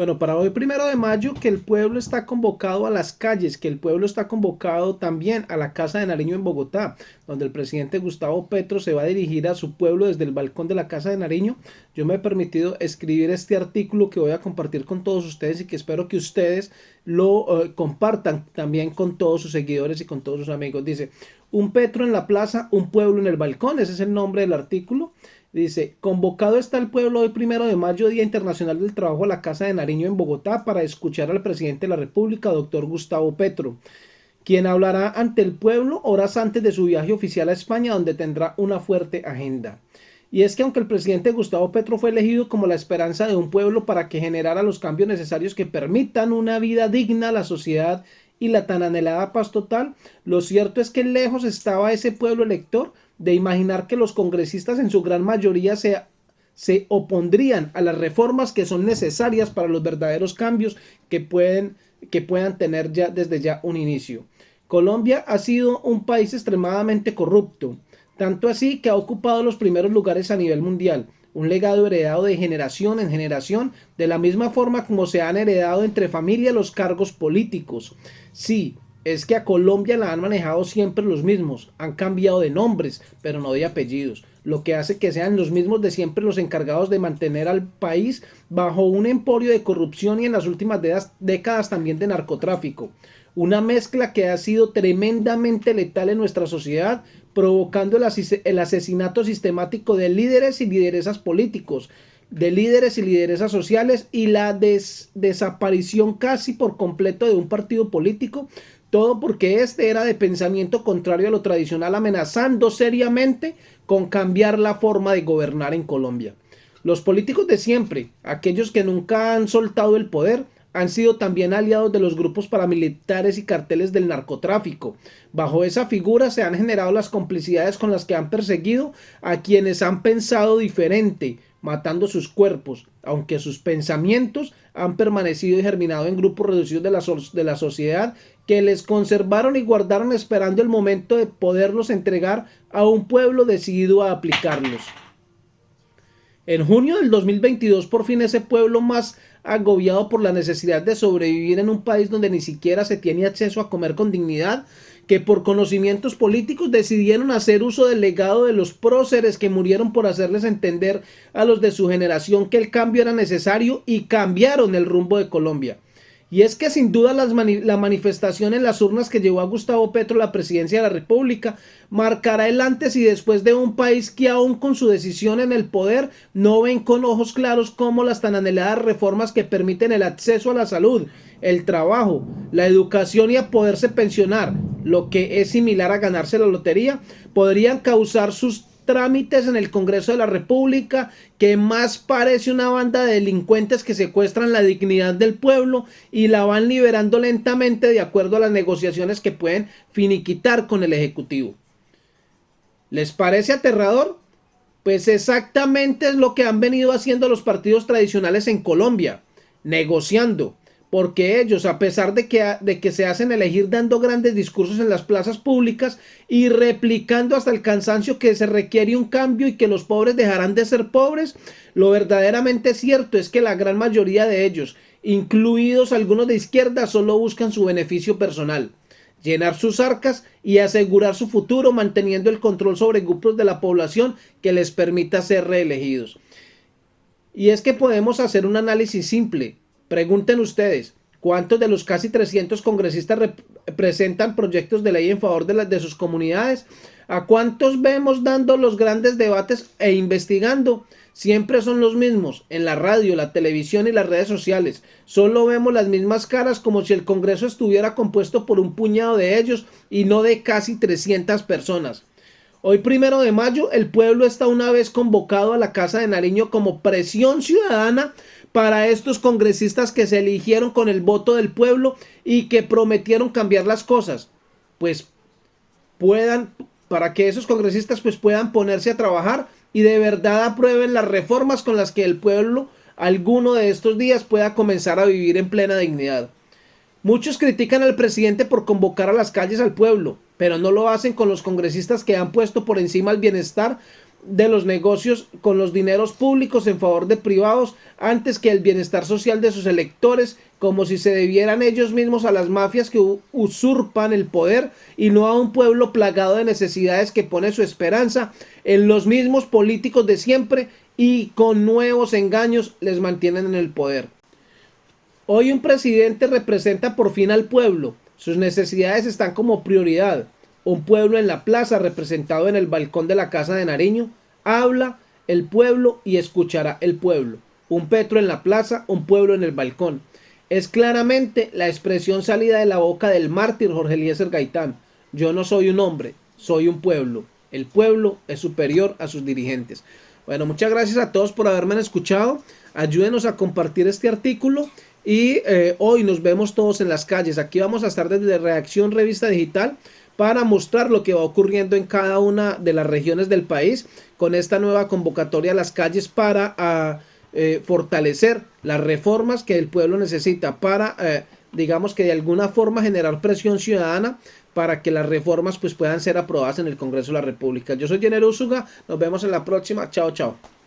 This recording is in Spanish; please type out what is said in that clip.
Bueno, para hoy primero de mayo que el pueblo está convocado a las calles, que el pueblo está convocado también a la Casa de Nariño en Bogotá, donde el presidente Gustavo Petro se va a dirigir a su pueblo desde el balcón de la Casa de Nariño. Yo me he permitido escribir este artículo que voy a compartir con todos ustedes y que espero que ustedes lo eh, compartan también con todos sus seguidores y con todos sus amigos. Dice, un Petro en la plaza, un pueblo en el balcón, ese es el nombre del artículo. Dice, convocado está el pueblo hoy primero de mayo, Día Internacional del Trabajo, a la Casa de Nariño en Bogotá para escuchar al presidente de la República, doctor Gustavo Petro, quien hablará ante el pueblo horas antes de su viaje oficial a España, donde tendrá una fuerte agenda. Y es que aunque el presidente Gustavo Petro fue elegido como la esperanza de un pueblo para que generara los cambios necesarios que permitan una vida digna a la sociedad y la tan anhelada paz total, lo cierto es que lejos estaba ese pueblo elector de imaginar que los congresistas en su gran mayoría se, se opondrían a las reformas que son necesarias para los verdaderos cambios que, pueden, que puedan tener ya desde ya un inicio. Colombia ha sido un país extremadamente corrupto, tanto así que ha ocupado los primeros lugares a nivel mundial, un legado heredado de generación en generación, de la misma forma como se han heredado entre familias los cargos políticos. Sí, es que a Colombia la han manejado siempre los mismos, han cambiado de nombres, pero no de apellidos, lo que hace que sean los mismos de siempre los encargados de mantener al país bajo un emporio de corrupción y en las últimas décadas también de narcotráfico. Una mezcla que ha sido tremendamente letal en nuestra sociedad, provocando el, asesinato sistemático de líderes y lideresas políticos, de líderes y lideresas sociales y la desaparición casi por completo de un partido político todo porque este era de pensamiento contrario a lo tradicional, amenazando seriamente con cambiar la forma de gobernar en Colombia. Los políticos de siempre, aquellos que nunca han soltado el poder, han sido también aliados de los grupos paramilitares y carteles del narcotráfico. Bajo esa figura se han generado las complicidades con las que han perseguido a quienes han pensado diferente, matando sus cuerpos, aunque sus pensamientos han permanecido y germinado en grupos reducidos de la, de la sociedad que les conservaron y guardaron esperando el momento de poderlos entregar a un pueblo decidido a aplicarlos. En junio del 2022 por fin ese pueblo más agobiado por la necesidad de sobrevivir en un país donde ni siquiera se tiene acceso a comer con dignidad, que por conocimientos políticos decidieron hacer uso del legado de los próceres que murieron por hacerles entender a los de su generación que el cambio era necesario y cambiaron el rumbo de Colombia. Y es que sin duda la manifestación en las urnas que llevó a Gustavo Petro la presidencia de la República marcará el antes y después de un país que aún con su decisión en el poder no ven con ojos claros cómo las tan anheladas reformas que permiten el acceso a la salud, el trabajo, la educación y a poderse pensionar, lo que es similar a ganarse la lotería, podrían causar sus trámites en el Congreso de la República que más parece una banda de delincuentes que secuestran la dignidad del pueblo y la van liberando lentamente de acuerdo a las negociaciones que pueden finiquitar con el Ejecutivo. ¿Les parece aterrador? Pues exactamente es lo que han venido haciendo los partidos tradicionales en Colombia, negociando, porque ellos, a pesar de que, de que se hacen elegir dando grandes discursos en las plazas públicas y replicando hasta el cansancio que se requiere un cambio y que los pobres dejarán de ser pobres, lo verdaderamente cierto es que la gran mayoría de ellos, incluidos algunos de izquierda, solo buscan su beneficio personal llenar sus arcas y asegurar su futuro manteniendo el control sobre grupos de la población que les permita ser reelegidos. Y es que podemos hacer un análisis simple. Pregunten ustedes, ¿cuántos de los casi 300 congresistas presentan proyectos de ley en favor de, las de sus comunidades? ¿A cuántos vemos dando los grandes debates e investigando? Siempre son los mismos, en la radio, la televisión y las redes sociales. Solo vemos las mismas caras como si el Congreso estuviera compuesto por un puñado de ellos y no de casi 300 personas. Hoy primero de mayo el pueblo está una vez convocado a la Casa de Nariño como presión ciudadana para estos congresistas que se eligieron con el voto del pueblo y que prometieron cambiar las cosas, pues puedan, para que esos congresistas pues puedan ponerse a trabajar y de verdad aprueben las reformas con las que el pueblo alguno de estos días pueda comenzar a vivir en plena dignidad. Muchos critican al presidente por convocar a las calles al pueblo, pero no lo hacen con los congresistas que han puesto por encima el bienestar de los negocios con los dineros públicos en favor de privados antes que el bienestar social de sus electores, como si se debieran ellos mismos a las mafias que usurpan el poder y no a un pueblo plagado de necesidades que pone su esperanza en los mismos políticos de siempre y con nuevos engaños les mantienen en el poder. Hoy un presidente representa por fin al pueblo, sus necesidades están como prioridad. Un pueblo en la plaza representado en el balcón de la casa de Nariño, habla el pueblo y escuchará el pueblo. Un Petro en la plaza, un pueblo en el balcón. Es claramente la expresión salida de la boca del mártir Jorge Eliezer Gaitán. Yo no soy un hombre, soy un pueblo. El pueblo es superior a sus dirigentes. Bueno, muchas gracias a todos por haberme escuchado. Ayúdenos a compartir este artículo y eh, hoy nos vemos todos en las calles. Aquí vamos a estar desde Reacción Revista Digital para mostrar lo que va ocurriendo en cada una de las regiones del país con esta nueva convocatoria a las calles para ah, eh, fortalecer las reformas que el pueblo necesita para, eh, digamos que de alguna forma generar presión ciudadana para que las reformas pues puedan ser aprobadas en el Congreso de la República. Yo soy Jenner Usuga, nos vemos en la próxima, chao chao.